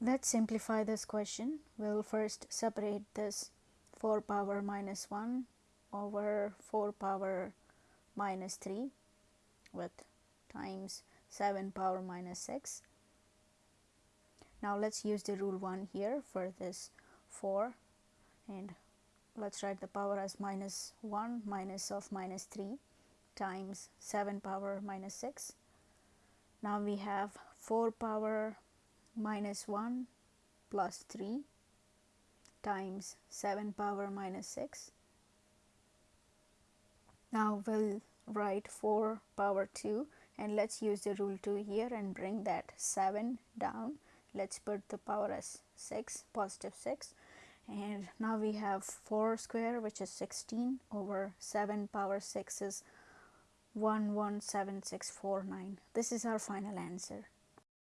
Let's simplify this question. We'll first separate this 4 power minus 1 over 4 power minus 3 with times 7 power minus 6. Now let's use the rule 1 here for this 4 and let's write the power as minus 1 minus of minus 3 times 7 power minus 6. Now we have 4 power minus 1 plus 3 times 7 power minus 6. Now we'll write 4 power 2 and let's use the rule 2 here and bring that 7 down. Let's put the power as 6, positive 6 and now we have 4 square which is 16 over 7 power 6 is 117649. This is our final answer.